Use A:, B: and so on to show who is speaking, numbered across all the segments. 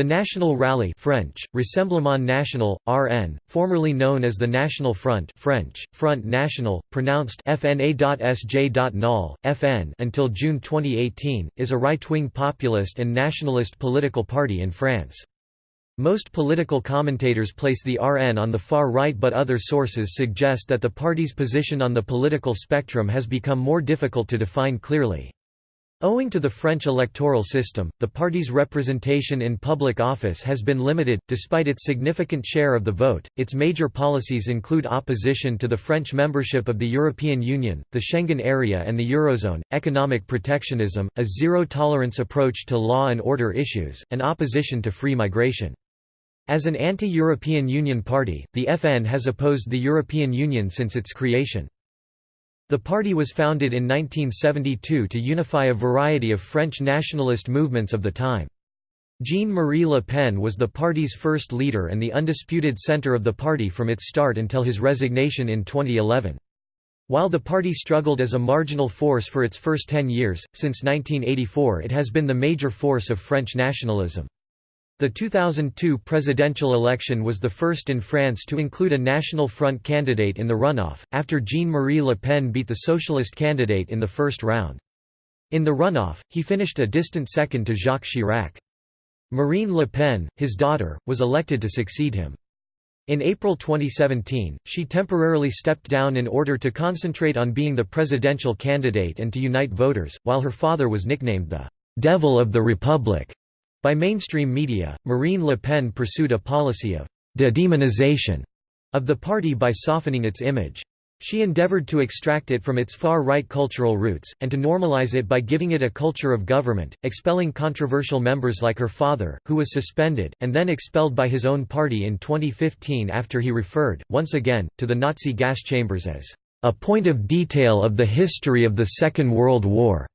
A: The National Rally French, Rassemblement National, RN, formerly known as the National Front French, Front National, pronounced FN until June 2018, is a right-wing populist and nationalist political party in France. Most political commentators place the RN on the far right but other sources suggest that the party's position on the political spectrum has become more difficult to define clearly. Owing to the French electoral system, the party's representation in public office has been limited. Despite its significant share of the vote, its major policies include opposition to the French membership of the European Union, the Schengen area, and the Eurozone, economic protectionism, a zero tolerance approach to law and order issues, and opposition to free migration. As an anti-European Union party, the FN has opposed the European Union since its creation. The party was founded in 1972 to unify a variety of French nationalist movements of the time. Jean-Marie Le Pen was the party's first leader and the undisputed center of the party from its start until his resignation in 2011. While the party struggled as a marginal force for its first ten years, since 1984 it has been the major force of French nationalism. The 2002 presidential election was the first in France to include a National Front candidate in the runoff, after Jean-Marie Le Pen beat the socialist candidate in the first round. In the runoff, he finished a distant second to Jacques Chirac. Marine Le Pen, his daughter, was elected to succeed him. In April 2017, she temporarily stepped down in order to concentrate on being the presidential candidate and to unite voters, while her father was nicknamed the «Devil of the Republic» By mainstream media, Marine Le Pen pursued a policy of «de-demonization» of the party by softening its image. She endeavored to extract it from its far-right cultural roots, and to normalize it by giving it a culture of government, expelling controversial members like her father, who was suspended, and then expelled by his own party in 2015 after he referred, once again, to the Nazi gas chambers as a point of detail of the history of the Second World War.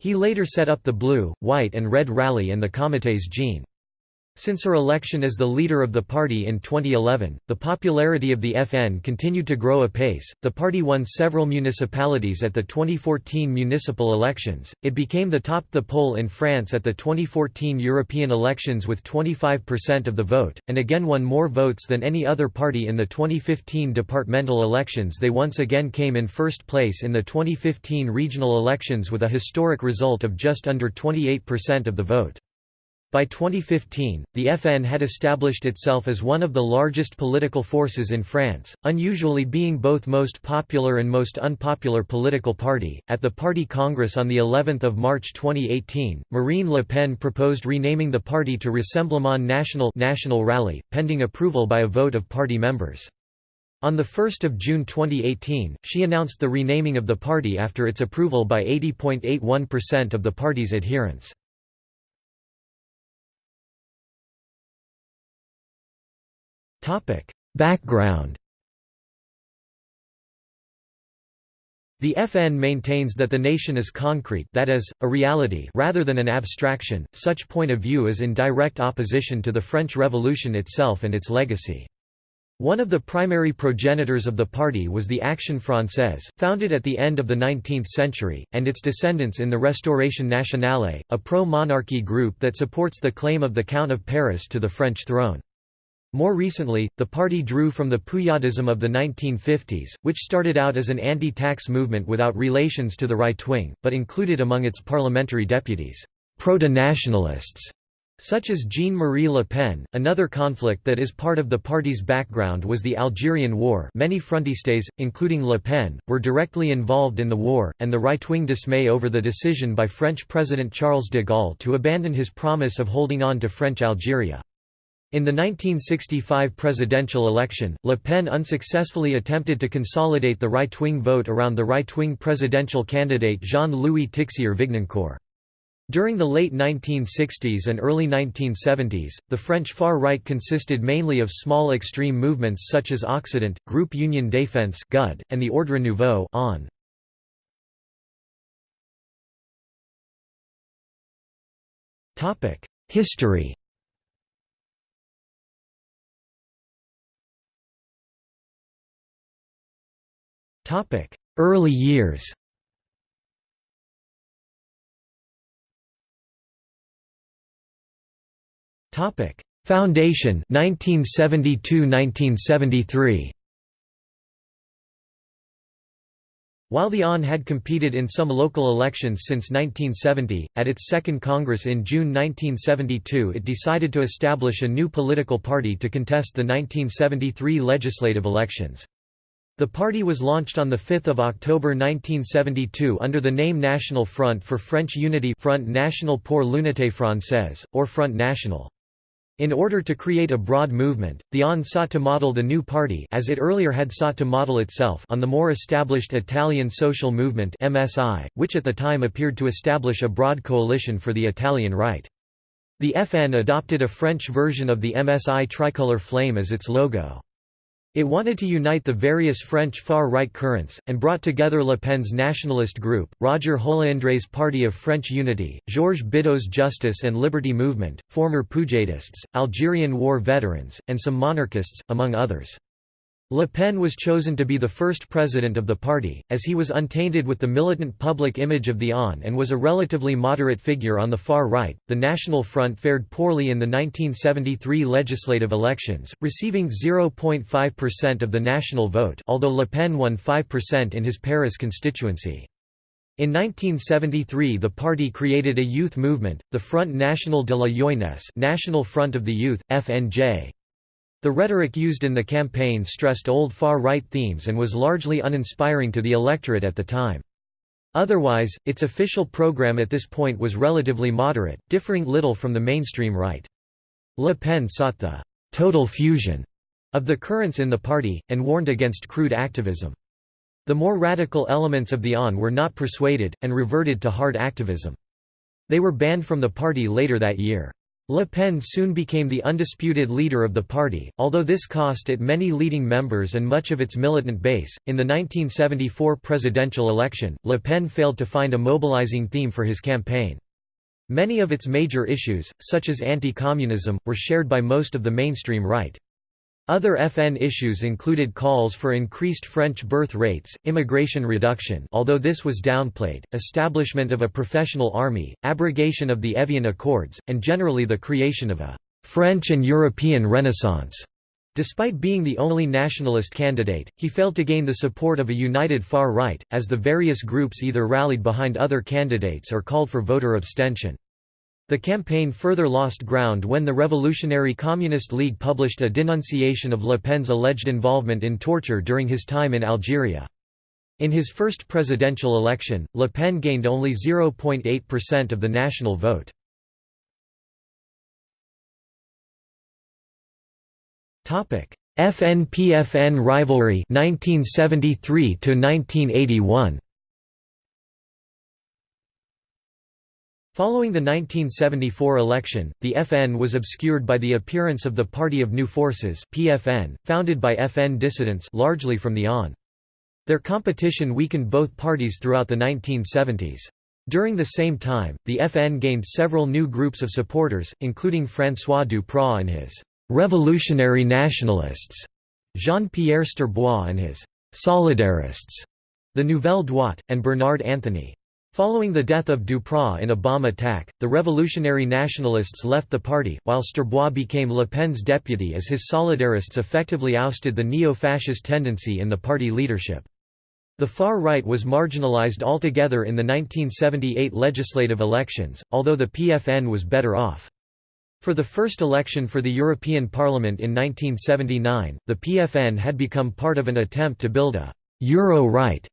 A: He later set up the Blue, White and Red Rally and the Comités Jeanne. Since her election as the leader of the party in 2011, the popularity of the FN continued to grow apace. The party won several municipalities at the 2014 municipal elections. It became the top the poll in France at the 2014 European elections with 25% of the vote, and again won more votes than any other party in the 2015 departmental elections. They once again came in first place in the 2015 regional elections with a historic result of just under 28% of the vote. By 2015, the FN had established itself as one of the largest political forces in France, unusually being both most popular and most unpopular political party. At the party congress on the 11th of March 2018, Marine Le Pen proposed renaming the party to Rassemblement National National Rally, pending approval by a vote of party members. On 1 June 2018, she announced the renaming of the party after its approval by 80.81% of the party's adherents. Background The FN maintains that the nation is concrete that is, a reality rather than an abstraction, such point of view is in direct opposition to the French Revolution itself and its legacy. One of the primary progenitors of the party was the Action Française, founded at the end of the 19th century, and its descendants in the Restauration Nationale, a pro-monarchy group that supports the claim of the Count of Paris to the French throne. More recently, the party drew from the Poujadism of the 1950s, which started out as an anti-tax movement without relations to the right wing, but included among its parliamentary deputies, proto-nationalists, such as Jean-Marie Le Pen. Another conflict that is part of the party's background was the Algerian War many frontistes, including Le Pen, were directly involved in the war, and the right-wing dismay over the decision by French President Charles de Gaulle to abandon his promise of holding on to French Algeria. In the 1965 presidential election, Le Pen unsuccessfully attempted to consolidate the right-wing vote around the right-wing presidential candidate Jean-Louis Tixier-Vignancourt. During the late 1960s and early 1970s, the French far right consisted mainly of small extreme movements such as Occident, Group Union Défense (GUD), and the Ordre Nouveau on. History Early years. Foundation 1972–1973 While the ON had competed in some local elections since 1970, at its second Congress in June 1972 it decided to establish a new political party to contest the 1973 legislative elections. The party was launched on 5 October 1972 under the name National Front for French Unity Front National pour l'Unité Française, or Front National. In order to create a broad movement, the ON sought to model the new party as it earlier had sought to model itself on the more established Italian Social Movement MSI, which at the time appeared to establish a broad coalition for the Italian right. The FN adopted a French version of the MSI tricolour flame as its logo. It wanted to unite the various French far-right currents, and brought together Le Pen's nationalist group, Roger Holeindre's Party of French Unity, Georges Bidault's Justice and Liberty Movement, former Poujadists, Algerian war veterans, and some monarchists, among others. Le Pen was chosen to be the first president of the party, as he was untainted with the militant public image of the ON and was a relatively moderate figure on the far right. The National Front fared poorly in the 1973 legislative elections, receiving 0.5% of the national vote, although Le Pen won 5% in his Paris constituency. In 1973 the party created a youth movement, the Front National de la Jeunesse National Front of the Youth, FNJ, the rhetoric used in the campaign stressed old far-right themes and was largely uninspiring to the electorate at the time. Otherwise, its official program at this point was relatively moderate, differing little from the mainstream right. Le Pen sought the «total fusion» of the currents in the party, and warned against crude activism. The more radical elements of the ON were not persuaded, and reverted to hard activism. They were banned from the party later that year. Le Pen soon became the undisputed leader of the party, although this cost it many leading members and much of its militant base. In the 1974 presidential election, Le Pen failed to find a mobilizing theme for his campaign. Many of its major issues, such as anti-communism, were shared by most of the mainstream right. Other FN issues included calls for increased French birth rates, immigration reduction although this was downplayed, establishment of a professional army, abrogation of the Evian Accords, and generally the creation of a «French and European Renaissance». Despite being the only nationalist candidate, he failed to gain the support of a united far right, as the various groups either rallied behind other candidates or called for voter abstention. The campaign further lost ground when the Revolutionary Communist League published a denunciation of Le Pen's alleged involvement in torture during his time in Algeria. In his first presidential election, Le Pen gained only 0.8% of the national vote. FN-PFN rivalry 1973 1981 Following the 1974 election, the FN was obscured by the appearance of the Party of New Forces (PFN), founded by FN dissidents largely from the ON. Their competition weakened both parties throughout the 1970s. During the same time, the FN gained several new groups of supporters, including François Duprat and his «revolutionary nationalists», Jean-Pierre Stirbois and his «solidarists», the Nouvelle Droite, and Bernard Antony. Following the death of Duprat in a bomb attack, the Revolutionary Nationalists left the party, while Stirbois became Le Pen's deputy as his solidarists effectively ousted the neo-fascist tendency in the party leadership. The far right was marginalized altogether in the 1978 legislative elections, although the PFN was better off. For the first election for the European Parliament in 1979, the PFN had become part of an attempt to build a «Euro-right»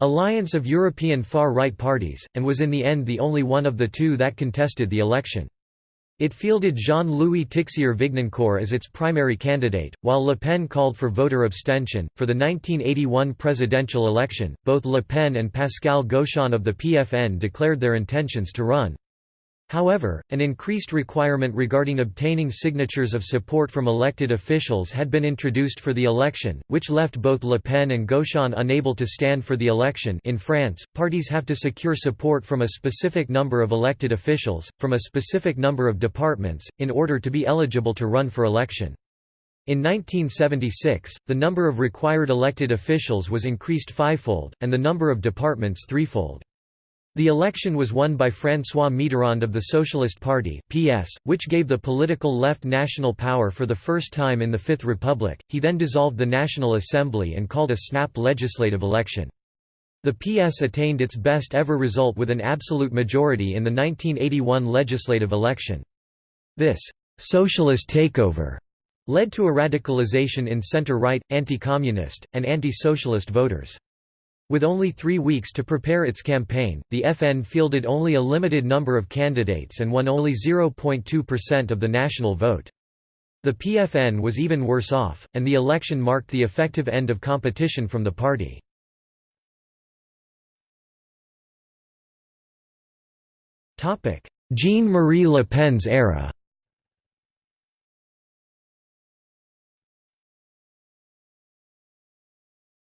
A: alliance of European far-right parties, and was in the end the only one of the two that contested the election. It fielded Jean-Louis Tixier-Vignancourt as its primary candidate, while Le Pen called for voter abstention. For the 1981 presidential election, both Le Pen and Pascal Gauchon of the PFN declared their intentions to run. However, an increased requirement regarding obtaining signatures of support from elected officials had been introduced for the election, which left both Le Pen and Gauchon unable to stand for the election in France, parties have to secure support from a specific number of elected officials, from a specific number of departments, in order to be eligible to run for election. In 1976, the number of required elected officials was increased fivefold, and the number of departments threefold. The election was won by François Mitterrand of the Socialist Party (PS), which gave the political left national power for the first time in the Fifth Republic. He then dissolved the National Assembly and called a snap legislative election. The PS attained its best ever result with an absolute majority in the 1981 legislative election. This socialist takeover led to a radicalization in center-right, anti-communist, and anti-socialist voters. With only three weeks to prepare its campaign, the FN fielded only a limited number of candidates and won only 0.2% of the national vote. The PFN was even worse off, and the election marked the effective end of competition from the party. Jean-Marie Le Pen's era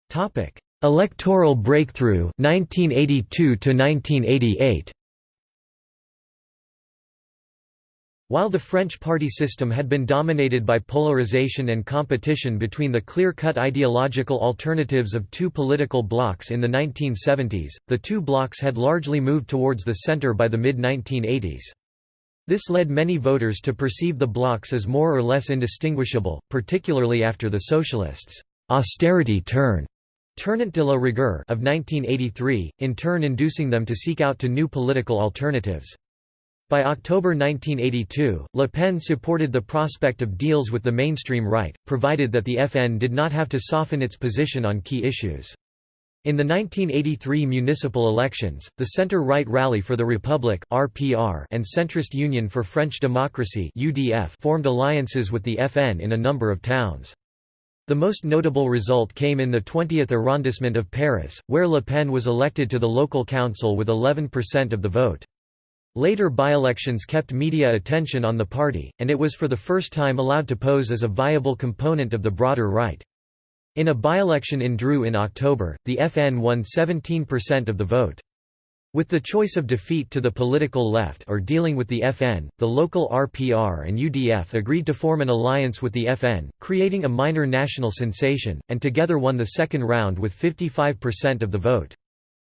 A: Topic: Electoral breakthrough 1982 to 1988 While the French party system had been dominated by polarization and competition between the clear-cut ideological alternatives of two political blocs in the 1970s, the two blocs had largely moved towards the center by the mid-1980s. This led many voters to perceive the blocs as more or less indistinguishable, particularly after the socialists' austerity turn Tournant de la Rigueur of 1983, in turn inducing them to seek out to new political alternatives. By October 1982, Le Pen supported the prospect of deals with the mainstream right, provided that the FN did not have to soften its position on key issues. In the 1983 municipal elections, the Centre-Right Rally for the Republic (RPR) and Centrist Union for French Democracy (UDF) formed alliances with the FN in a number of towns. The most notable result came in the 20th arrondissement of Paris, where Le Pen was elected to the local council with 11% of the vote. Later by-elections kept media attention on the party, and it was for the first time allowed to pose as a viable component of the broader right. In a by-election in Dreux in October, the FN won 17% of the vote. With the choice of defeat to the political left or dealing with the FN, the local RPR and UDF agreed to form an alliance with the FN, creating a minor national sensation, and together won the second round with 55% of the vote.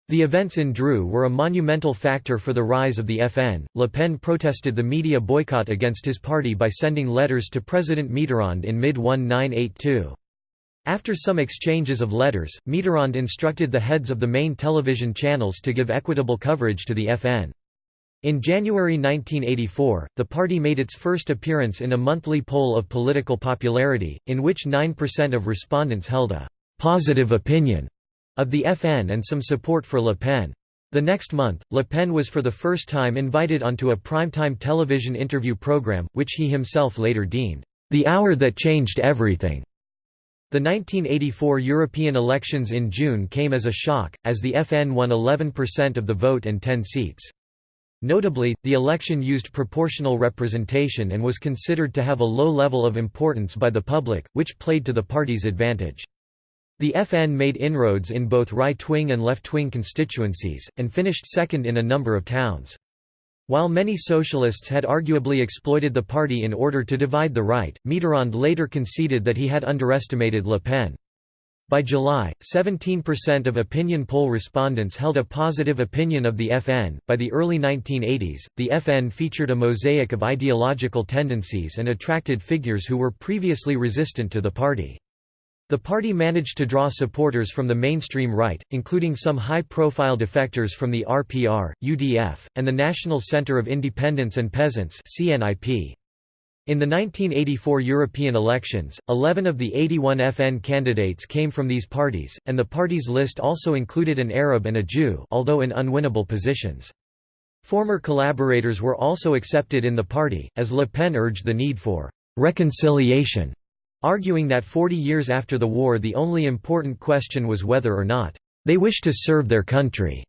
A: The events in Dreux were a monumental factor for the rise of the FN. Le Pen protested the media boycott against his party by sending letters to President Mitterrand in mid-1982. After some exchanges of letters, Mitterrand instructed the heads of the main television channels to give equitable coverage to the FN. In January 1984, the party made its first appearance in a monthly poll of political popularity, in which 9% of respondents held a «positive opinion» of the FN and some support for Le Pen. The next month, Le Pen was for the first time invited onto a primetime television interview program, which he himself later deemed, "...the hour that changed everything." The 1984 European elections in June came as a shock, as the FN won 11% of the vote and 10 seats. Notably, the election used proportional representation and was considered to have a low level of importance by the public, which played to the party's advantage. The FN made inroads in both right-wing and left-wing constituencies, and finished second in a number of towns. While many socialists had arguably exploited the party in order to divide the right, Mitterrand later conceded that he had underestimated Le Pen. By July, 17% of opinion poll respondents held a positive opinion of the FN. By the early 1980s, the FN featured a mosaic of ideological tendencies and attracted figures who were previously resistant to the party. The party managed to draw supporters from the mainstream right, including some high-profile defectors from the RPR, UDF, and the National Centre of Independents and Peasants CNIP. In the 1984 European elections, 11 of the 81 FN candidates came from these parties, and the party's list also included an Arab and a Jew although in unwinnable positions. Former collaborators were also accepted in the party, as Le Pen urged the need for «reconciliation» arguing that 40 years after the war the only important question was whether or not they wish to serve their country.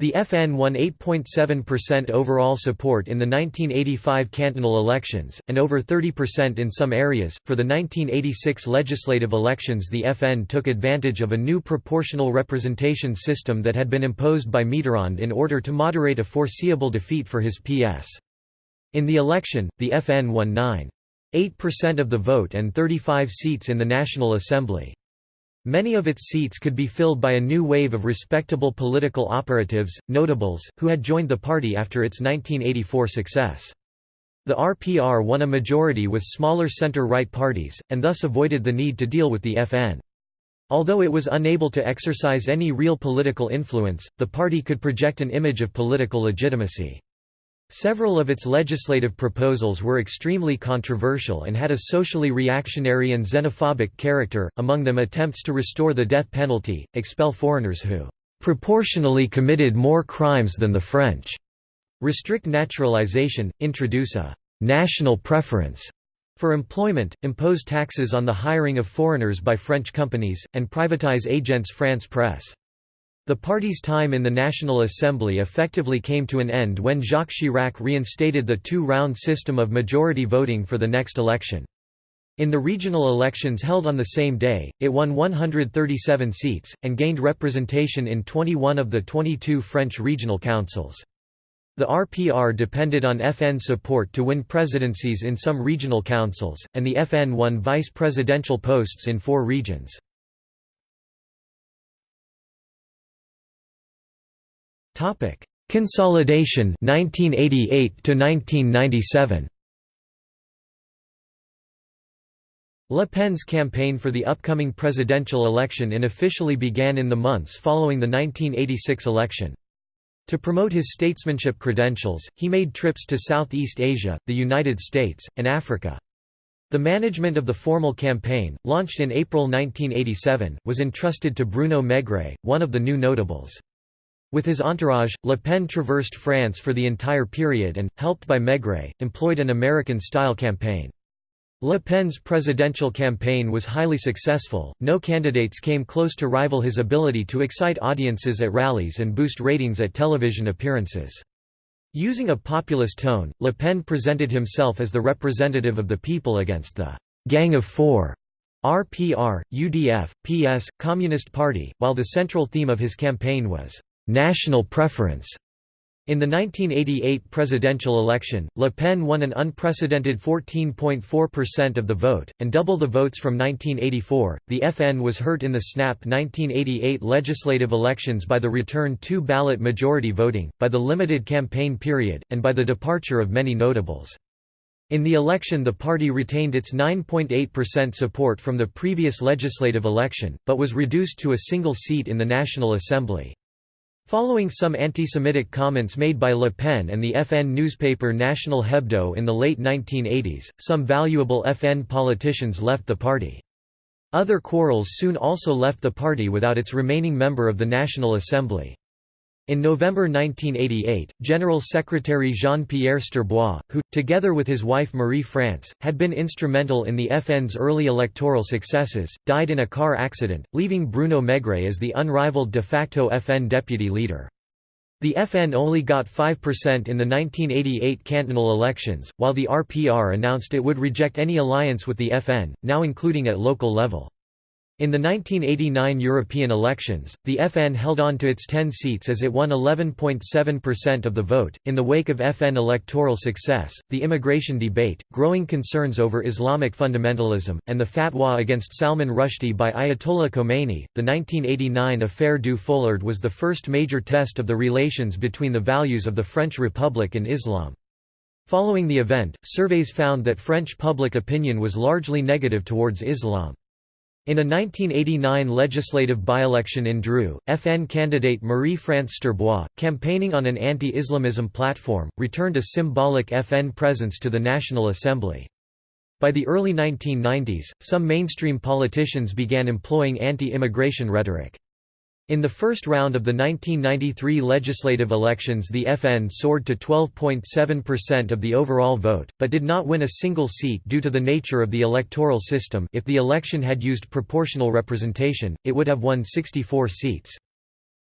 A: The FN won 8.7% overall support in the 1985 cantonal elections, and over 30% in some areas. For the 1986 legislative elections, the FN took advantage of a new proportional representation system that had been imposed by Mitterrand in order to moderate a foreseeable defeat for his PS. In the election, the FN won 9. 8% of the vote and 35 seats in the National Assembly. Many of its seats could be filled by a new wave of respectable political operatives, notables, who had joined the party after its 1984 success. The RPR won a majority with smaller center-right parties, and thus avoided the need to deal with the FN. Although it was unable to exercise any real political influence, the party could project an image of political legitimacy. Several of its legislative proposals were extremely controversial and had a socially reactionary and xenophobic character, among them attempts to restore the death penalty, expel foreigners who "...proportionally committed more crimes than the French", restrict naturalization, introduce a "...national preference", for employment, impose taxes on the hiring of foreigners by French companies, and privatize Agence France Presse. The party's time in the National Assembly effectively came to an end when Jacques Chirac reinstated the two-round system of majority voting for the next election. In the regional elections held on the same day, it won 137 seats, and gained representation in 21 of the 22 French regional councils. The RPR depended on FN support to win presidencies in some regional councils, and the FN won vice-presidential posts in four regions. Topic: Consolidation 1988 to 1997. Le Pen's campaign for the upcoming presidential election unofficially began in the months following the 1986 election. To promote his statesmanship credentials, he made trips to Southeast Asia, the United States, and Africa. The management of the formal campaign, launched in April 1987, was entrusted to Bruno Mégret, one of the new notables. With his entourage, Le Pen traversed France for the entire period and, helped by Mégret, employed an American-style campaign. Le Pen's presidential campaign was highly successful, no candidates came close to rival his ability to excite audiences at rallies and boost ratings at television appearances. Using a populist tone, Le Pen presented himself as the representative of the people against the «Gang of Four» RPR, UDF, PS, Communist Party, while the central theme of his campaign was national preference. In the 1988 presidential election, Le Pen won an unprecedented 14.4% of the vote, and double the votes from 1984. The FN was hurt in the snap 1988 legislative elections by the return two ballot majority voting, by the limited campaign period, and by the departure of many notables. In the election the party retained its 9.8% support from the previous legislative election, but was reduced to a single seat in the National Assembly. Following some anti-Semitic comments made by Le Pen and the FN newspaper National Hebdo in the late 1980s, some valuable FN politicians left the party. Other quarrels soon also left the party without its remaining member of the National Assembly. In November 1988, General Secretary Jean-Pierre Stirbois, who, together with his wife Marie-France, had been instrumental in the FN's early electoral successes, died in a car accident, leaving Bruno Mégret as the unrivaled de facto FN deputy leader. The FN only got 5% in the 1988 cantonal elections, while the RPR announced it would reject any alliance with the FN, now including at local level. In the 1989 European elections, the FN held on to its 10 seats as it won 11.7% of the vote. In the wake of FN electoral success, the immigration debate, growing concerns over Islamic fundamentalism, and the fatwa against Salman Rushdie by Ayatollah Khomeini, the 1989 Affaire du Foulard was the first major test of the relations between the values of the French Republic and Islam. Following the event, surveys found that French public opinion was largely negative towards Islam. In a 1989 legislative by-election in Dreux, FN candidate Marie-France Stirbois, campaigning on an anti-Islamism platform, returned a symbolic FN presence to the National Assembly. By the early 1990s, some mainstream politicians began employing anti-immigration rhetoric. In the first round of the 1993 legislative elections the FN soared to 12.7% of the overall vote, but did not win a single seat due to the nature of the electoral system if the election had used proportional representation, it would have won 64 seats.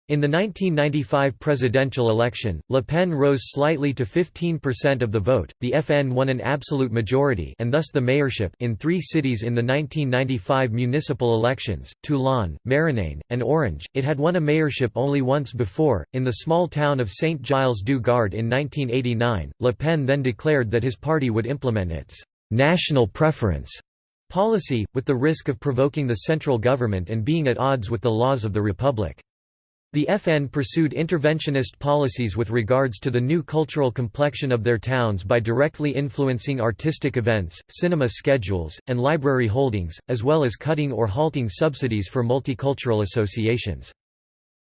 A: In the 1995 presidential election, Le Pen rose slightly to 15% of the vote. The FN won an absolute majority and thus the mayorship in 3 cities in the 1995 municipal elections: Toulon, Marignane, and Orange. It had won a mayorship only once before, in the small town of Saint-Gilles-du-Gard in 1989. Le Pen then declared that his party would implement its national preference policy, with the risk of provoking the central government and being at odds with the laws of the Republic. The FN pursued interventionist policies with regards to the new cultural complexion of their towns by directly influencing artistic events, cinema schedules, and library holdings, as well as cutting or halting subsidies for multicultural associations.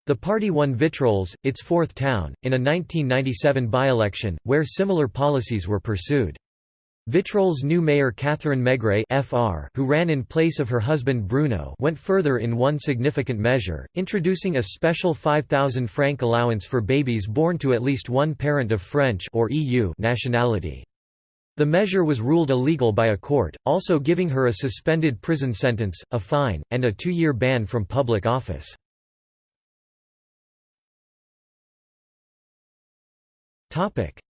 A: The party won Vitrolles, its fourth town, in a 1997 by-election, where similar policies were pursued. Vitrolles' new mayor Catherine Mégret FR, who ran in place of her husband Bruno went further in one significant measure, introducing a special 5,000 franc allowance for babies born to at least one parent of French or EU nationality. The measure was ruled illegal by a court, also giving her a suspended prison sentence, a fine, and a two-year ban from public office.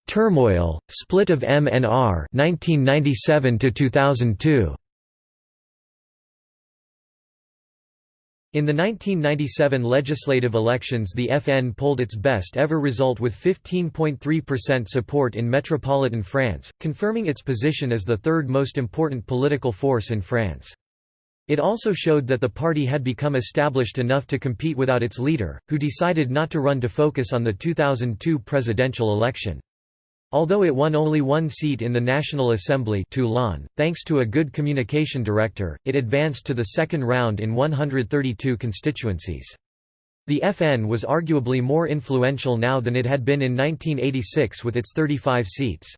A: Turmoil, split of MNR 1997 to 2002. In the 1997 legislative elections the FN polled its best ever result with 15.3% support in metropolitan France, confirming its position as the third most important political force in France. It also showed that the party had become established enough to compete without its leader, who decided not to run to focus on the 2002 presidential election. Although it won only one seat in the National Assembly Toulon, thanks to a good communication director, it advanced to the second round in 132 constituencies. The FN was arguably more influential now than it had been in 1986 with its 35 seats.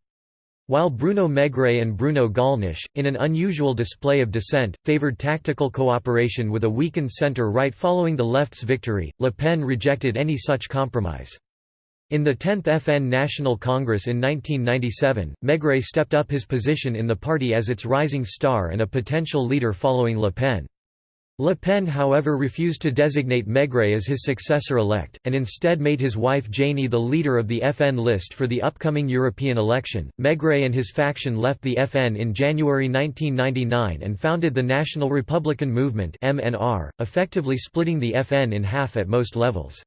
A: While Bruno Mégret and Bruno Gollnisch, in an unusual display of dissent, favoured tactical cooperation with a weakened centre-right following the left's victory, Le Pen rejected any such compromise. In the 10th FN National Congress in 1997, Mégret stepped up his position in the party as its rising star and a potential leader following Le Pen. Le Pen however refused to designate Mégret as his successor-elect, and instead made his wife Jany the leader of the FN list for the upcoming European election. Mégret and his faction left the FN in January 1999 and founded the National Republican Movement MNR, effectively splitting the FN in half at most levels.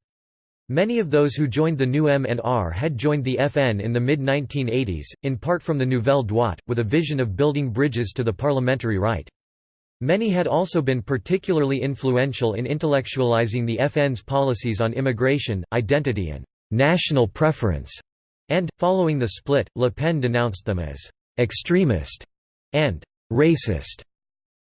A: Many of those who joined the new MNR had joined the FN in the mid-1980s, in part from the Nouvelle Droite, with a vision of building bridges to the parliamentary right. Many had also been particularly influential in intellectualizing the FN's policies on immigration, identity and «national preference», and, following the split, Le Pen denounced them as «extremist» and «racist».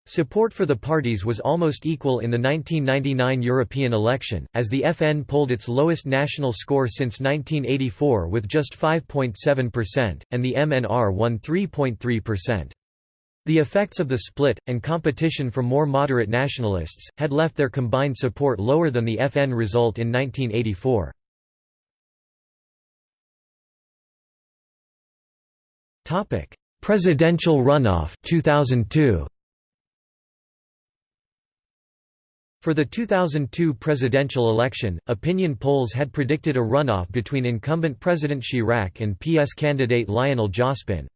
A: Support for the parties was almost equal in the 1999 European election, as the FN polled its lowest national score since 1984 with just 5.7%, and the MNR won 3.3%. The effects of the split, and competition from more moderate nationalists, had left their combined support lower than the FN result in 1984. Presidential runoff 2002. For the 2002 presidential election, opinion polls had predicted a runoff between incumbent President Chirac and PS candidate Lionel Jospin.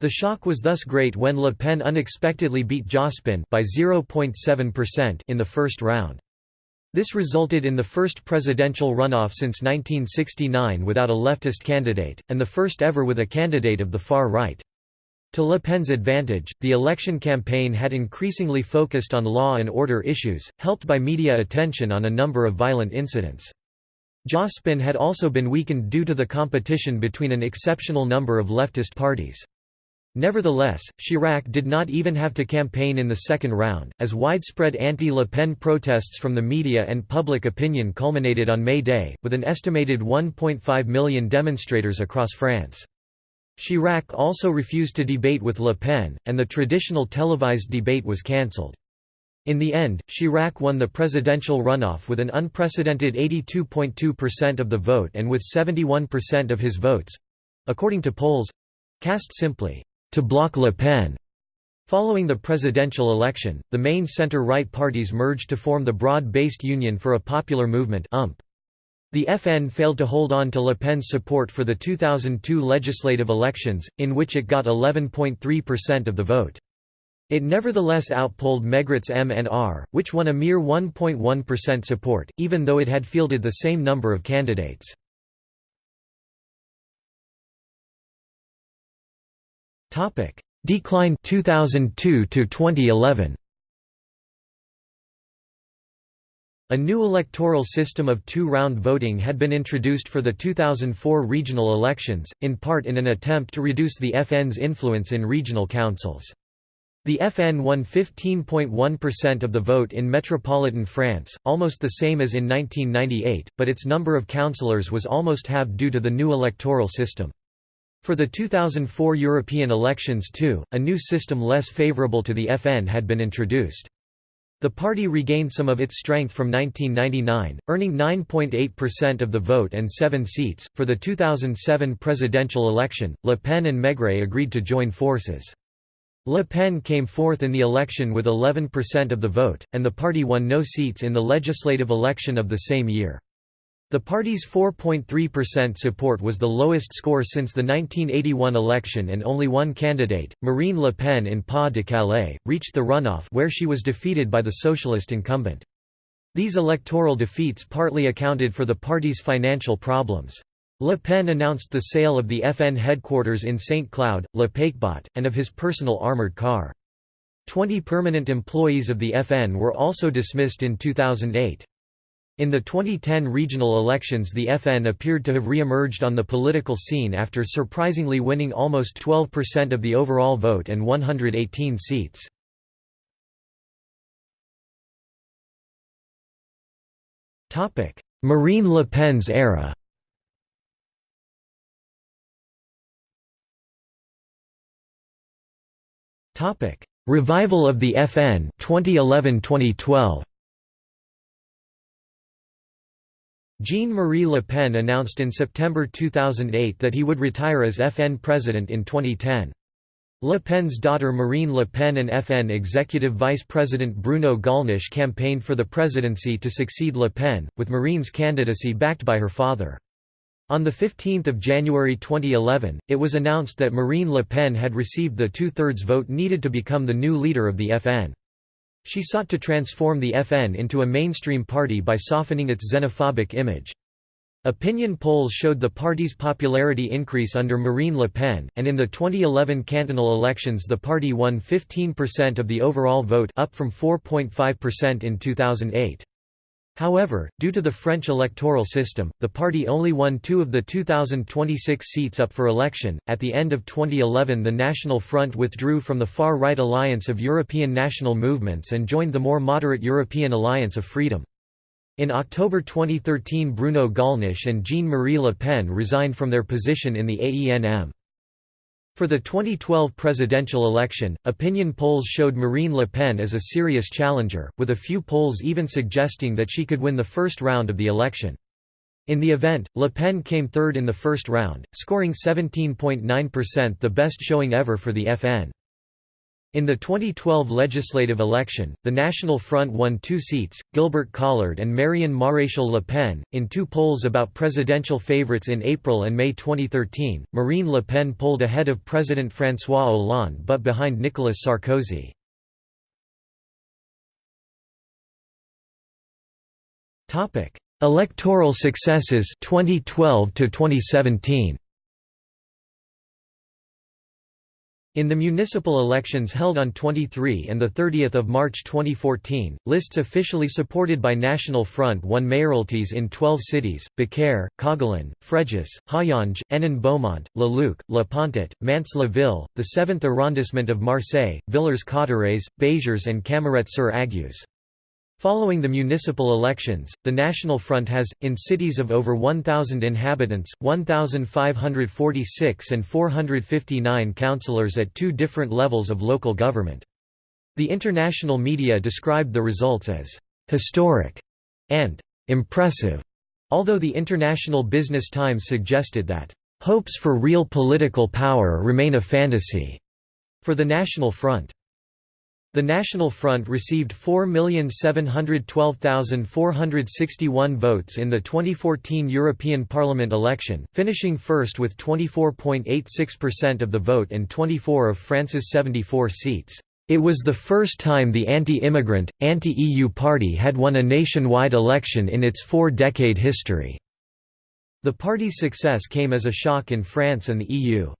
A: The shock was thus great when Le Pen unexpectedly beat Jospin by 0.7% in the first round. This resulted in the first presidential runoff since 1969 without a leftist candidate, and the first ever with a candidate of the far right. To Le Pen's advantage, the election campaign had increasingly focused on law and order issues, helped by media attention on a number of violent incidents. Jospin had also been weakened due to the competition between an exceptional number of leftist parties. Nevertheless, Chirac did not even have to campaign in the second round, as widespread anti-Le Pen protests from the media and public opinion culminated on May Day, with an estimated 1.5 million demonstrators across France. Chirac also refused to debate with Le Pen, and the traditional televised debate was cancelled. In the end, Chirac won the presidential runoff with an unprecedented 82.2% of the vote and with 71% of his votes—according to polls—cast simply, to block Le Pen. Following the presidential election, the main center-right parties merged to form the Broad-Based Union for a Popular Movement UMP. The FN failed to hold on to Le Pen's support for the 2002 legislative elections, in which it got 11.3% of the vote. It nevertheless outpolled Mégret's MNR, which won a mere 1.1% support, even though it had fielded the same number of candidates. Decline 2002 to 2011. A new electoral system of two-round voting had been introduced for the 2004 regional elections, in part in an attempt to reduce the FN's influence in regional councils. The FN won 15.1% of the vote in metropolitan France, almost the same as in 1998, but its number of councillors was almost halved due to the new electoral system. For the 2004 European elections too, a new system less favourable to the FN had been introduced. The party regained some of its strength from 1999, earning 9.8% of the vote and seven seats. For the 2007 presidential election, Le Pen and Mégret agreed to join forces. Le Pen came fourth in the election with 11% of the vote, and the party won no seats in the legislative election of the same year. The party's 4.3% support was the lowest score since the 1981 election and only one candidate, Marine Le Pen in Pas-de-Calais, reached the runoff where she was defeated by the socialist incumbent. These electoral defeats partly accounted for the party's financial problems. Le Pen announced the sale of the FN headquarters in St. Cloud, Le Paquebot, and of his personal armoured car. Twenty permanent employees of the FN were also dismissed in 2008. In the 2010 regional elections the FN appeared to have re-emerged on the political scene after surprisingly winning almost 12% of the overall vote and 118 seats. Marine Le Pen's era. Revival of the FN 2011-2012 Jean-Marie Le Pen announced in September 2008 that he would retire as FN president in 2010. Le Pen's daughter Marine Le Pen and FN executive vice president Bruno Gollnisch campaigned for the presidency to succeed Le Pen, with Marine's candidacy backed by her father. On 15 January 2011, it was announced that Marine Le Pen had received the two-thirds vote needed to become the new leader of the FN. She sought to transform the FN into a mainstream party by softening its xenophobic image. Opinion polls showed the party's popularity increase under Marine Le Pen, and in the 2011 cantonal elections the party won 15% of the overall vote up from 4.5% in 2008. However, due to the French electoral system, the party only won two of the 2026 seats up for election. At the end of 2011, the National Front withdrew from the far right alliance of European national movements and joined the more moderate European Alliance of Freedom. In October 2013, Bruno Gollnisch and Jean Marie Le Pen resigned from their position in the AENM. For the 2012 presidential election, opinion polls showed Marine Le Pen as a serious challenger, with a few polls even suggesting that she could win the first round of the election. In the event, Le Pen came third in the first round, scoring 17.9% the best showing ever for the FN. In the 2012 legislative election, the National Front won two seats, Gilbert Collard and Marion Maréchal Le Pen. In two polls about presidential favorites in April and May 2013, Marine Le Pen polled ahead of President François Hollande but behind Nicolas Sarkozy. Electoral successes 2012 to 2017. In the municipal elections held on 23 and 30 March 2014, lists officially supported by National Front won mayoralties in 12 cities, Beaucaire, Cogolin, Fréjus, Hayange, Hénin-Beaumont, Le Luc, La Pontet, Mantes-la-Ville, the 7th arrondissement of Marseille, Villers-Cotterêts, Béziers and Camaret-sur-Aigues. Following the municipal elections, the National Front has, in cities of over 1,000 inhabitants, 1,546 and 459 councillors at two different levels of local government. The international media described the results as «historic» and «impressive», although the International Business Times suggested that «hopes for real political power remain a fantasy» for the National Front. The National Front received 4,712,461 votes in the 2014 European Parliament election, finishing first with 24.86% of the vote and 24 of France's 74 seats. It was the first time the anti-immigrant, anti-EU party had won a nationwide election in its four-decade history. The party's success came as a shock in France and the EU.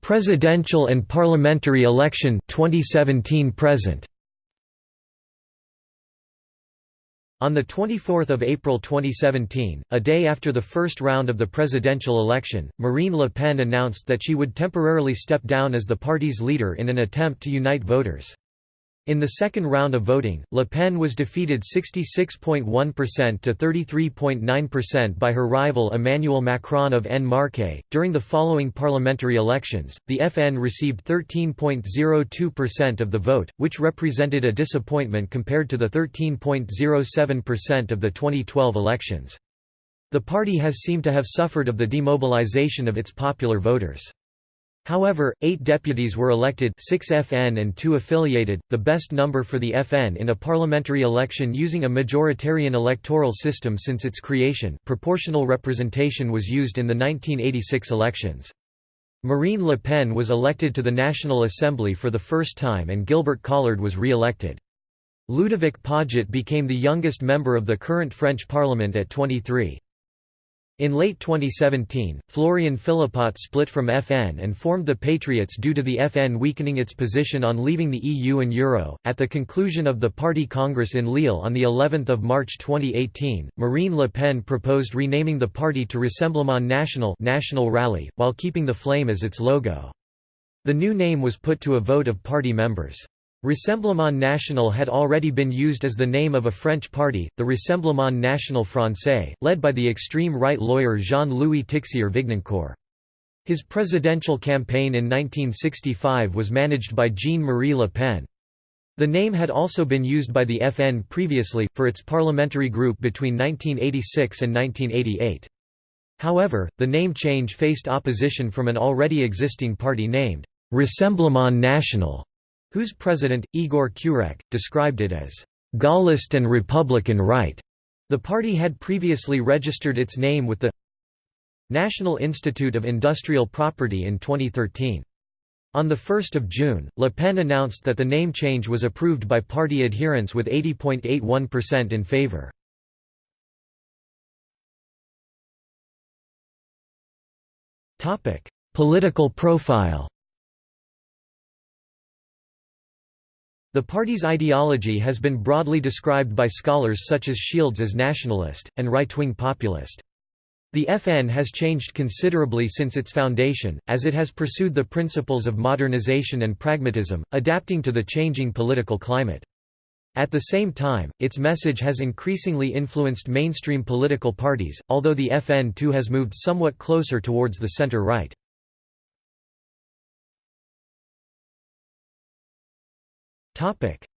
A: Presidential and parliamentary election 2017 present On 24 April 2017, a day after the first round of the presidential election, Marine Le Pen announced that she would temporarily step down as the party's leader in an attempt to unite voters. In the second round of voting, Le Pen was defeated 66.1% to 33.9% by her rival Emmanuel Macron of En Marche. During the following parliamentary elections, the FN received 13.02% of the vote, which represented a disappointment compared to the 13.07% of the 2012 elections. The party has seemed to have suffered of the demobilization of its popular voters. However, eight deputies were elected 6 FN and 2 affiliated, the best number for the FN in a parliamentary election using a majoritarian electoral system since its creation proportional representation was used in the 1986 elections. Marine Le Pen was elected to the National Assembly for the first time and Gilbert Collard was re-elected. Ludovic Pajot became the youngest member of the current French parliament at 23. In late 2017, Florian Philippot split from FN and formed the Patriots due to the FN weakening its position on leaving the EU and Euro. At the conclusion of the party congress in Lille on the 11th of March 2018, Marine Le Pen proposed renaming the party to Rassemblement National, National Rally, while keeping the flame as its logo. The new name was put to a vote of party members. Rassemblement National had already been used as the name of a French party, the Rassemblement National Français, led by the extreme right lawyer Jean-Louis Tixier-Vignancourt. His presidential campaign in 1965 was managed by Jean-Marie Le Pen. The name had also been used by the FN previously, for its parliamentary group between 1986 and 1988. However, the name change faced opposition from an already existing party named Rassemblement National whose president, Igor Kurek, described it as Gaullist and Republican right. The party had previously registered its name with the National Institute of Industrial Property in 2013. On 1 June, Le Pen announced that the name change was approved by party adherents with 80.81% in favor. Political profile The party's ideology has been broadly described by scholars such as Shields as nationalist, and right-wing populist. The FN has changed considerably since its foundation, as it has pursued the principles of modernization and pragmatism, adapting to the changing political climate. At the same time, its message has increasingly influenced mainstream political parties, although the FN too has moved somewhat closer towards the center-right.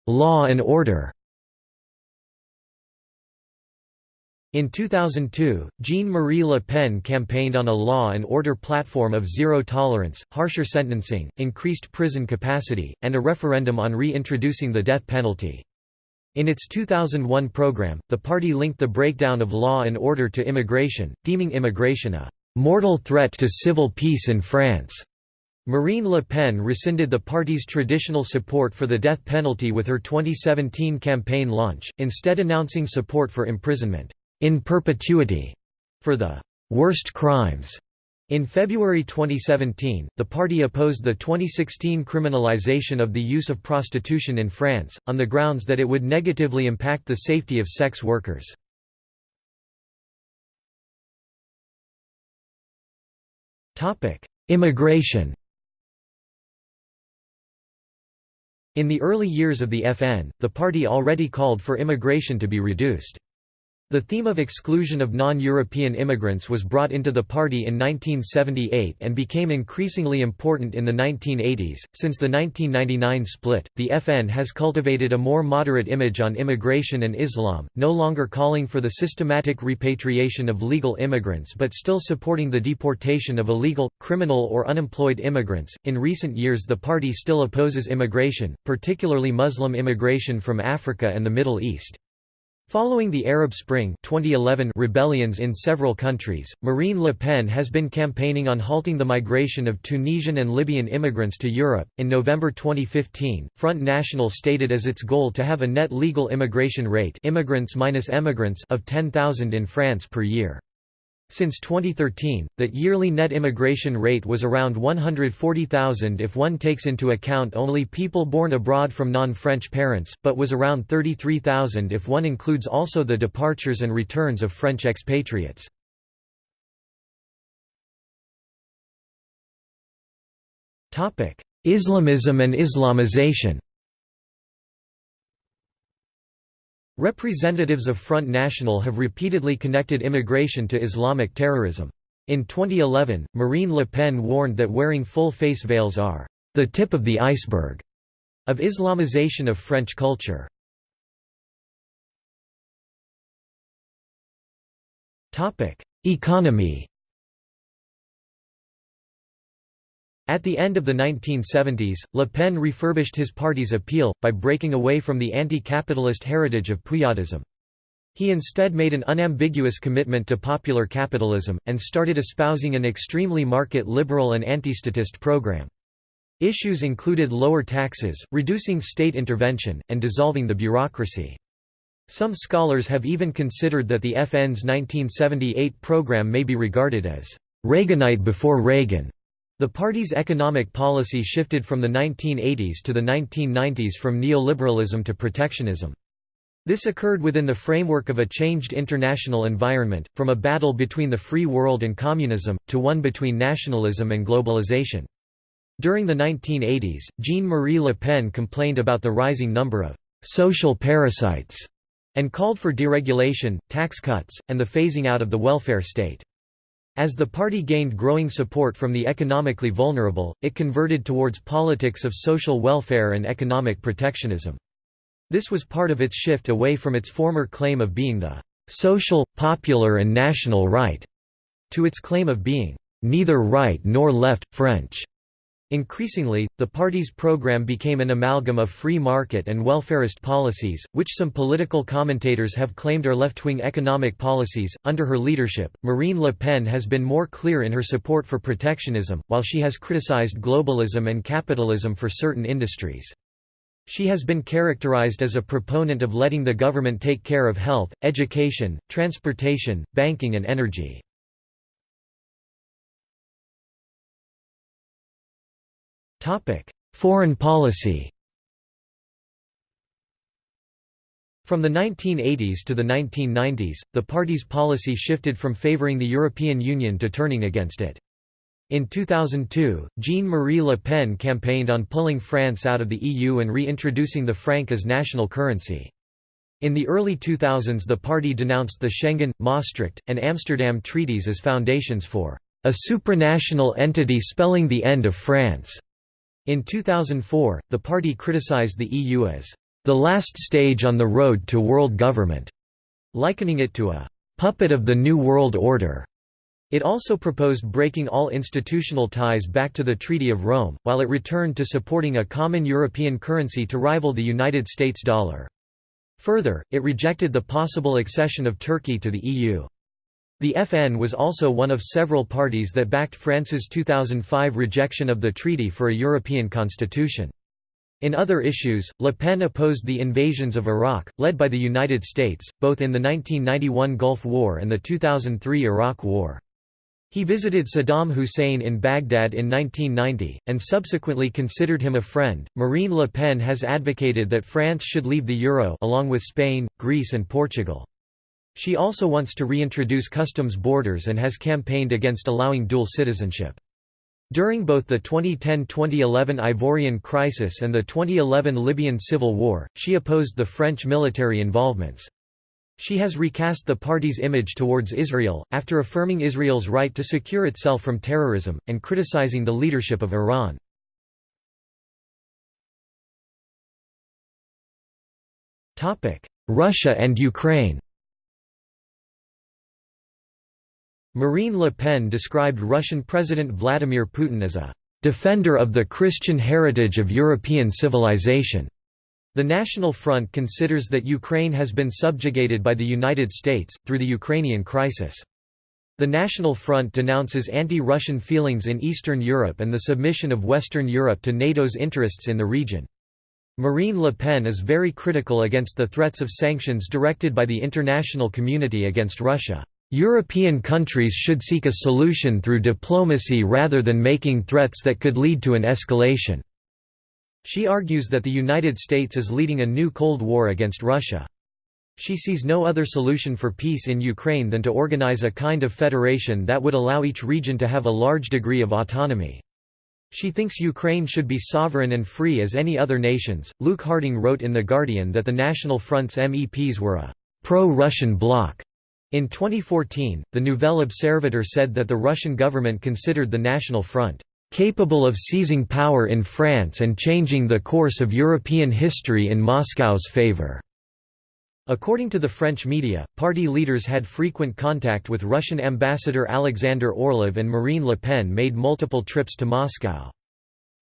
A: Law and order In 2002, Jean-Marie Le Pen campaigned on a law and order platform of zero tolerance, harsher sentencing, increased prison capacity, and a referendum on reintroducing the death penalty. In its 2001 program, the party linked the breakdown of law and order to immigration, deeming immigration a «mortal threat to civil peace in France». Marine Le Pen rescinded the party's traditional support for the death penalty with her 2017 campaign launch, instead announcing support for imprisonment in perpetuity for the worst crimes. In February 2017, the party opposed the 2016 criminalization of the use of prostitution in France, on the grounds that it would negatively impact the safety of sex workers. Immigration In the early years of the FN, the party already called for immigration to be reduced. The theme of exclusion of non-European immigrants was brought into the party in 1978 and became increasingly important in the 1980s. Since the 1999 split, the FN has cultivated a more moderate image on immigration and Islam, no longer calling for the systematic repatriation of legal immigrants but still supporting the deportation of illegal, criminal or unemployed immigrants. In recent years, the party still opposes immigration, particularly Muslim immigration from Africa and the Middle East. Following the Arab Spring 2011 rebellions in several countries, Marine Le Pen has been campaigning on halting the migration of Tunisian and Libyan immigrants to Europe. In November 2015, Front National stated as its goal to have a net legal immigration rate immigrants minus emigrants of 10,000 in France per year. Since 2013, that yearly net immigration rate was around 140,000 if one takes into account only people born abroad from non-French parents, but was around 33,000 if one includes also the departures and returns of French expatriates. Islamism and Islamization Representatives of Front National have repeatedly connected immigration to Islamic terrorism. In 2011, Marine Le Pen warned that wearing full face veils are the tip of the iceberg of Islamization of French culture. Economy At the end of the 1970s, Le Pen refurbished his party's appeal, by breaking away from the anti-capitalist heritage of Poujadism. He instead made an unambiguous commitment to popular capitalism, and started espousing an extremely market-liberal and anti-statist program. Issues included lower taxes, reducing state intervention, and dissolving the bureaucracy. Some scholars have even considered that the FN's 1978 program may be regarded as Reaganite before Reagan. The party's economic policy shifted from the 1980s to the 1990s from neoliberalism to protectionism. This occurred within the framework of a changed international environment, from a battle between the free world and communism, to one between nationalism and globalization. During the 1980s, Jean-Marie Le Pen complained about the rising number of «social parasites» and called for deregulation, tax cuts, and the phasing out of the welfare state. As the party gained growing support from the economically vulnerable, it converted towards politics of social welfare and economic protectionism. This was part of its shift away from its former claim of being the social, popular and national right, to its claim of being neither right nor left, French. Increasingly, the party's program became an amalgam of free market and welfarist policies, which some political commentators have claimed are left-wing economic policies. Under her leadership, Marine Le Pen has been more clear in her support for protectionism, while she has criticized globalism and capitalism for certain industries. She has been characterized as a proponent of letting the government take care of health, education, transportation, banking and energy. Foreign policy From the 1980s to the 1990s, the party's policy shifted from favoring the European Union to turning against it. In 2002, Jean-Marie Le Pen campaigned on pulling France out of the EU and reintroducing the franc as national currency. In the early 2000s the party denounced the Schengen, Maastricht, and Amsterdam treaties as foundations for a supranational entity spelling the end of France. In 2004, the party criticized the EU as the last stage on the road to world government, likening it to a puppet of the New World Order. It also proposed breaking all institutional ties back to the Treaty of Rome, while it returned to supporting a common European currency to rival the United States dollar. Further, it rejected the possible accession of Turkey to the EU. The FN was also one of several parties that backed France's 2005 rejection of the Treaty for a European Constitution. In other issues, Le Pen opposed the invasions of Iraq, led by the United States, both in the 1991 Gulf War and the 2003 Iraq War. He visited Saddam Hussein in Baghdad in 1990, and subsequently considered him a friend. Marine Le Pen has advocated that France should leave the euro along with Spain, Greece and Portugal. She also wants to reintroduce customs borders and has campaigned against allowing dual citizenship. During both the 2010–2011 Ivorian crisis and the 2011 Libyan civil war, she opposed the French military involvements. She has recast the party's image towards Israel, after affirming Israel's right to secure itself from terrorism, and criticizing the leadership of Iran. Russia and Ukraine Marine Le Pen described Russian President Vladimir Putin as a defender of the Christian heritage of European civilization. The National Front considers that Ukraine has been subjugated by the United States, through the Ukrainian crisis. The National Front denounces anti-Russian feelings in Eastern Europe and the submission of Western Europe to NATO's interests in the region. Marine Le Pen is very critical against the threats of sanctions directed by the international community against Russia. European countries should seek a solution through diplomacy rather than making threats that could lead to an escalation." She argues that the United States is leading a new Cold War against Russia. She sees no other solution for peace in Ukraine than to organize a kind of federation that would allow each region to have a large degree of autonomy. She thinks Ukraine should be sovereign and free as any other nations. Luke Harding wrote in The Guardian that the National Front's MEPs were a pro Russian bloc. In 2014, the Nouvel Observateur said that the Russian government considered the National Front capable of seizing power in France and changing the course of European history in Moscow's favor. According to the French media, party leaders had frequent contact with Russian ambassador Alexander Orlov and Marine Le Pen made multiple trips to Moscow.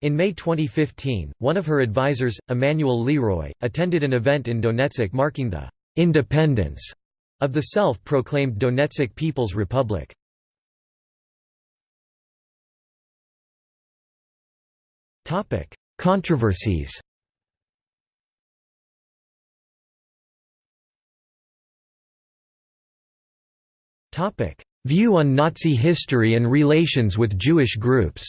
A: In May 2015, one of her advisers, Emmanuel Leroy, attended an event in Donetsk marking the «independence» of the self-proclaimed Donetsk People's Republic. Controversies View on Nazi history and relations with Jewish groups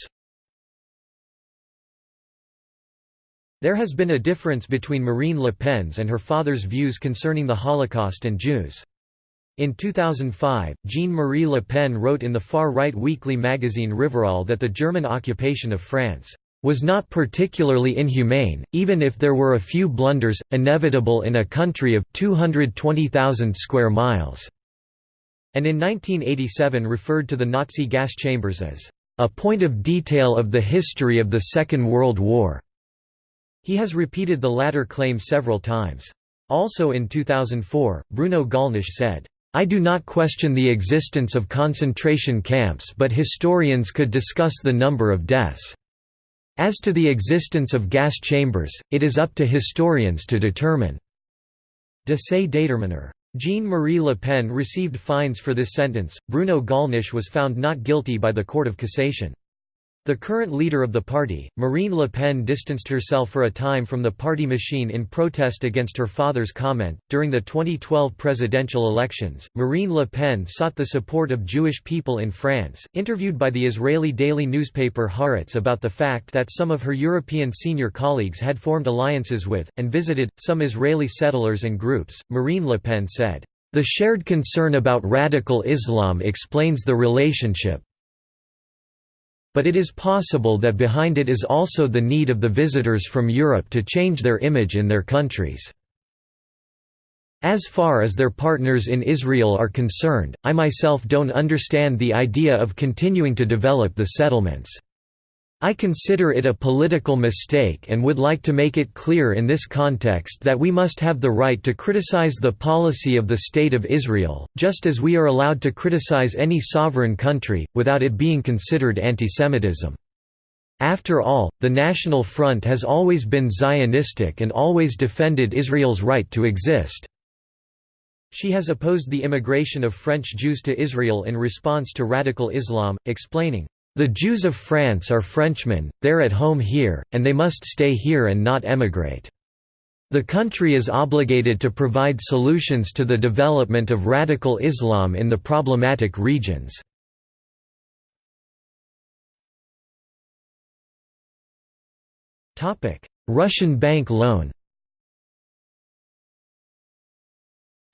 A: There has been a difference between Marine Le Pen's and her father's views concerning the Holocaust and Jews. In 2005, Jean-Marie Le Pen wrote in the far-right weekly magazine Rivarol that the German occupation of France was not particularly inhumane, even if there were a few blunders, inevitable in a country of 220,000 square miles and in 1987 referred to the Nazi gas chambers as a point of detail of the history of the Second World War. He has repeated the latter claim several times. Also in 2004, Bruno Gollnisch said, I do not question the existence of concentration camps but historians could discuss the number of deaths. As to the existence of gas chambers, it is up to historians to determine. De se determiner. Jean-Marie Le Pen received fines for this sentence. Bruno Gollnisch was found not guilty by the Court of Cassation. The current leader of the party, Marine Le Pen distanced herself for a time from the party machine in protest against her father's comment. During the 2012 presidential elections, Marine Le Pen sought the support of Jewish people in France. Interviewed by the Israeli daily newspaper Haaretz about the fact that some of her European senior colleagues had formed alliances with, and visited, some Israeli settlers and groups, Marine Le Pen said, The shared concern about radical Islam explains the relationship, but it is possible that behind it is also the need of the visitors from Europe to change their image in their countries. As far as their partners in Israel are concerned, I myself don't understand the idea of continuing to develop the settlements. I consider it a political mistake and would like to make it clear in this context that we must have the right to criticize the policy of the State of Israel, just as we are allowed to criticize any sovereign country, without it being considered antisemitism. After all, the National Front has always been Zionistic and always defended Israel's right to exist. She has opposed the immigration of French Jews to Israel in response to radical Islam, explaining, the Jews of France are Frenchmen, they're at home here, and they must stay here and not emigrate. The country is obligated to provide solutions to the development of radical Islam in the problematic regions. Russian bank loan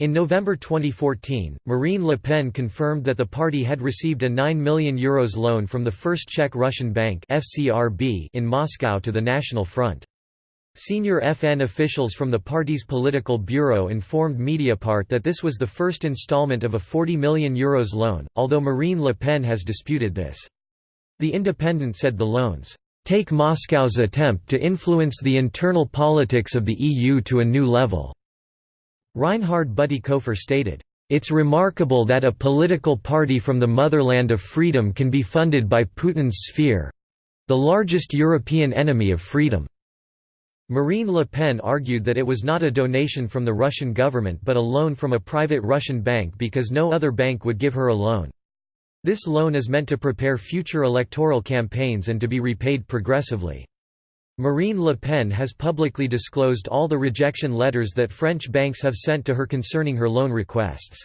A: In November 2014, Marine Le Pen confirmed that the party had received a €9 million Euros loan from the First Czech Russian Bank in Moscow to the National Front. Senior FN officials from the party's political bureau informed Mediapart that this was the first installment of a €40 million Euros loan, although Marine Le Pen has disputed this. The Independent said the loans, "...take Moscow's attempt to influence the internal politics of the EU to a new level." Reinhard Bütikofer stated, "...it's remarkable that a political party from the motherland of freedom can be funded by Putin's sphere—the largest European enemy of freedom." Marine Le Pen argued that it was not a donation from the Russian government but a loan from a private Russian bank because no other bank would give her a loan. This loan is meant to prepare future electoral campaigns and to be repaid progressively. Marine Le Pen has publicly disclosed all the rejection letters that French banks have sent to her concerning her loan requests.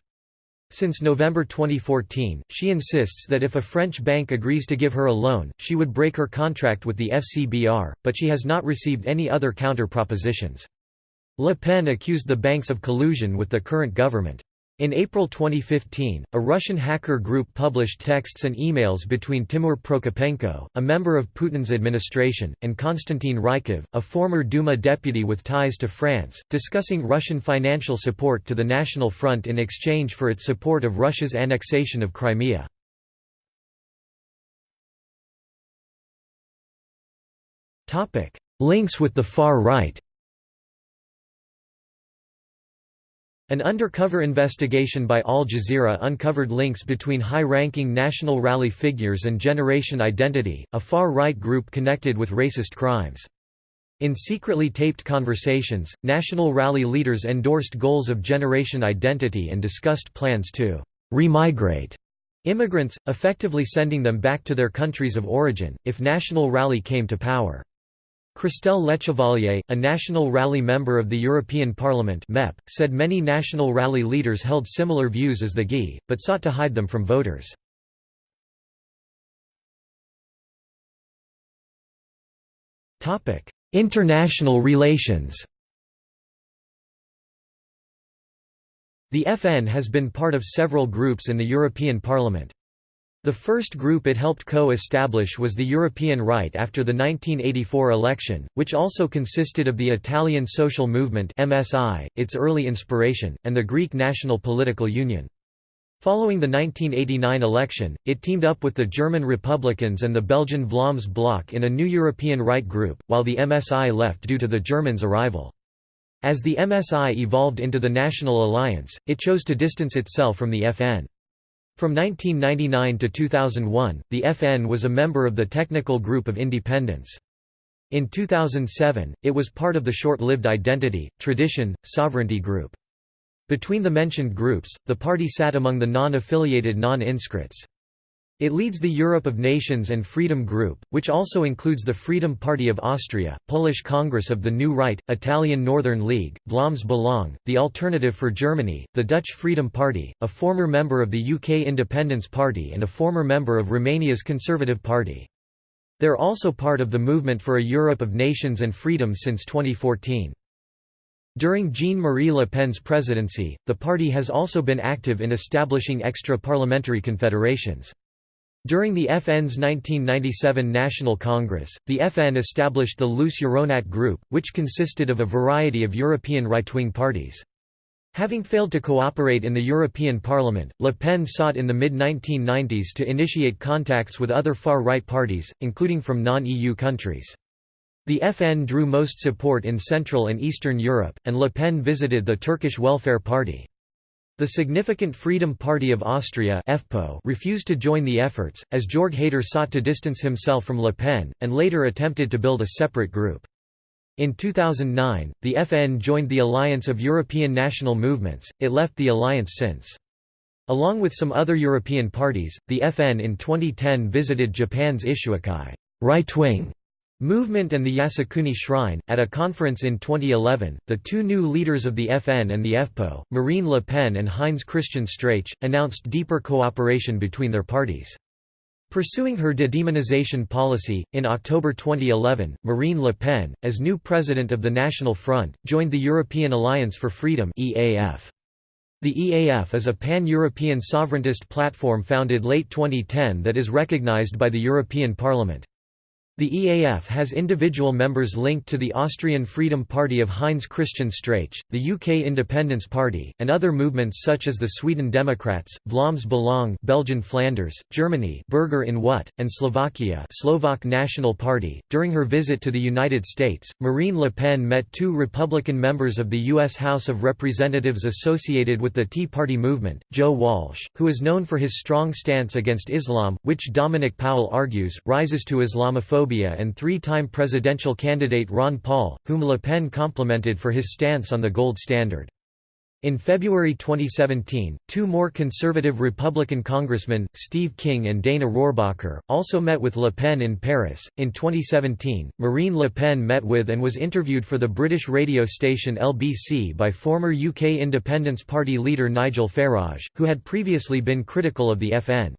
A: Since November 2014, she insists that if a French bank agrees to give her a loan, she would break her contract with the FCBR, but she has not received any other counter-propositions. Le Pen accused the banks of collusion with the current government. In April 2015, a Russian hacker group published texts and emails between Timur Prokopenko, a member of Putin's administration, and Konstantin Rykov, a former Duma deputy with ties to France, discussing Russian financial support to the National Front in exchange for its support of Russia's annexation of Crimea. Links with the far right An undercover investigation by Al Jazeera uncovered links between high-ranking National Rally figures and Generation Identity, a far-right group connected with racist crimes. In secretly taped conversations, National Rally leaders endorsed goals of Generation Identity and discussed plans to «remigrate» immigrants, effectively sending them back to their countries of origin, if National Rally came to power. Christelle Lechevalier, a National Rally member of the European Parliament MEP, said many National Rally leaders held similar views as the GI, but sought to hide them from voters. International relations The FN has been part of several groups in the European Parliament. The first group it helped co-establish was the European Right after the 1984 election, which also consisted of the Italian Social Movement MSI, its early inspiration, and the Greek National Political Union. Following the 1989 election, it teamed up with the German Republicans and the Belgian Vlaams Bloc in a new European Right group, while the MSI left due to the Germans' arrival. As the MSI evolved into the National Alliance, it chose to distance itself from the FN. From 1999 to 2001, the FN was a member of the Technical Group of Independents. In 2007, it was part of the short-lived Identity, Tradition, Sovereignty Group. Between the mentioned groups, the party sat among the non-affiliated non-inscrits. It leads the Europe of Nations and Freedom Group, which also includes the Freedom Party of Austria, Polish Congress of the New Right, Italian Northern League, Vlaams Belang, the Alternative for Germany, the Dutch Freedom Party, a former member of the UK Independence Party and a former member of Romania's Conservative Party. They're also part of the movement for a Europe of Nations and Freedom since 2014. During Jean-Marie Le Pen's presidency, the party has also been active in establishing extra-parliamentary confederations. During the FN's 1997 National Congress, the FN established the loose Euronat Group, which consisted of a variety of European right-wing parties. Having failed to cooperate in the European Parliament, Le Pen sought in the mid-1990s to initiate contacts with other far-right parties, including from non-EU countries. The FN drew most support in Central and Eastern Europe, and Le Pen visited the Turkish Welfare Party. The significant Freedom Party of Austria refused to join the efforts, as Jörg Haider sought to distance himself from Le Pen, and later attempted to build a separate group. In 2009, the FN joined the Alliance of European National Movements, it left the alliance since. Along with some other European parties, the FN in 2010 visited Japan's Issuikai right-wing Movement and the Yasukuni Shrine. At a conference in 2011, the two new leaders of the FN and the FPÖ, Marine Le Pen and Heinz Christian Strache, announced deeper cooperation between their parties. Pursuing her de-demonization policy, in October 2011, Marine Le Pen, as new president of the National Front, joined the European Alliance for Freedom (EAF). The EAF is a pan-European sovereigntist platform founded late 2010 that is recognized by the European Parliament. The EAF has individual members linked to the Austrian Freedom Party of Heinz Christian Strache, the UK Independence Party, and other movements such as the Sweden Democrats, Vlaams Belang Belgian Flanders, Germany Bürger in Wut, and Slovakia Slovak National Party. During her visit to the United States, Marine Le Pen met two Republican members of the U.S. House of Representatives associated with the Tea Party movement, Joe Walsh, who is known for his strong stance against Islam, which Dominic Powell argues, rises to Islamophobia and three-time presidential candidate Ron Paul, whom Le Pen complimented for his stance on the gold standard. In February 2017, two more conservative Republican congressmen, Steve King and Dana Rohrabacher, also met with Le Pen in Paris. In 2017, Marine Le Pen met with and was interviewed for the British radio station LBC by former UK Independence Party leader Nigel Farage, who had previously been critical of the FN.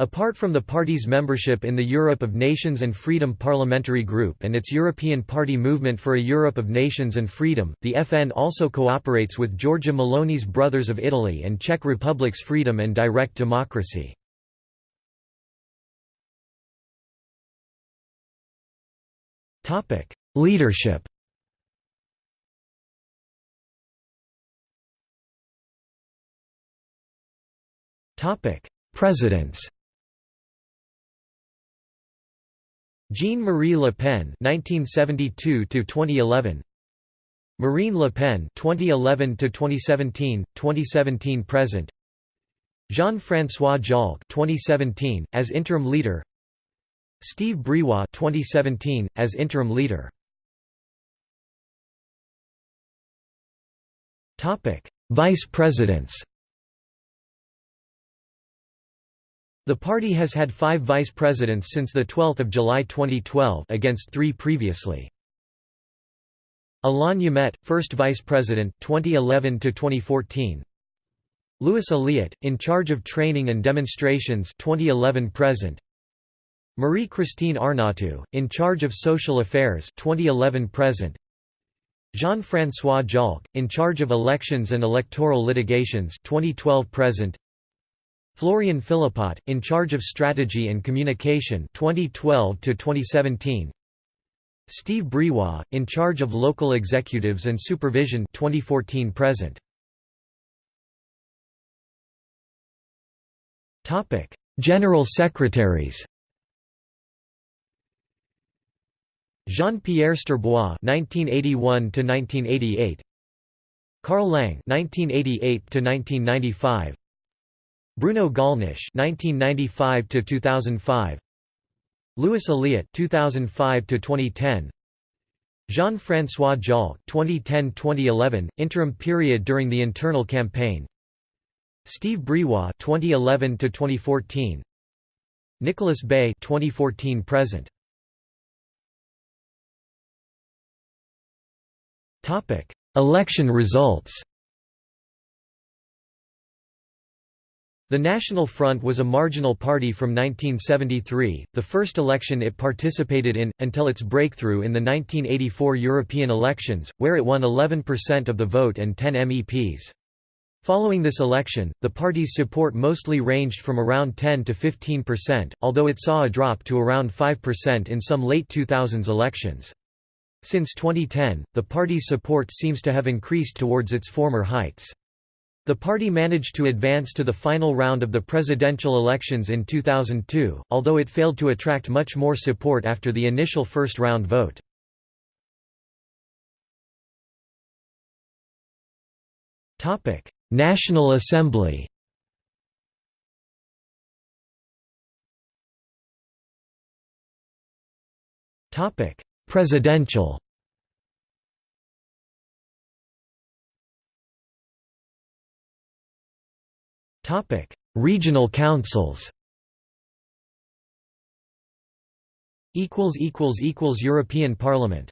A: Apart from the party's membership in the Europe of Nations and Freedom Parliamentary Group and its European Party Movement for a Europe of Nations and Freedom, the FN also cooperates with Giorgia Meloni's Brothers of Italy and Czech Republic's Freedom and Direct Democracy. Leadership Presidents Jean-Marie Le Pen (1972–2011), Marine Le Pen (2011–2017, 2017 present), Jean-François Jalkh (2017) as interim leader, Steeve Briois (2017) as interim leader. Topic: Vice Presidents. The party has had five vice presidents since 12 July 2012 against three previously. Alain Jamet, first vice president 2011–2014 Louis Aliot, in charge of training and demonstrations 2011 present. Marie-Christine Arnautu, in charge of social affairs 2011 present. Jean-François Jalkh, in charge of elections and electoral litigations 2012 present Florian Philippot, in charge of strategy and communication 2012 to 2017. Steeve Briois, in charge of local executives and supervision 2014 present. Topic: General Secretaries. Jean-Pierre Stirbois (1981–1988), Carl Lang (1988–1995), Bruno Gollnisch (1995–2005), Louis Aliot (2005–2010), Jean-François Jalkh (2010–2011), interim period during the internal campaign. Steeve Briois (2011–2014), Nicolas Bay (2014 present). Topic: Election results. The National Front was a marginal party from 1973, the first election it participated in, until its breakthrough in the 1984 European elections, where it won 11% of the vote and 10 MEPs. Following this election, the party's support mostly ranged from around 10 to 15%, although it saw a drop to around 5% in some late 2000s elections. Since 2010, the party's support seems to have increased towards its former heights. The party managed to advance to the final round of the presidential elections in 2002, although it failed to attract much more support after the initial first-round vote. National Assembly Presidential Topic: Regional councils. Equals equals equals European Parliament.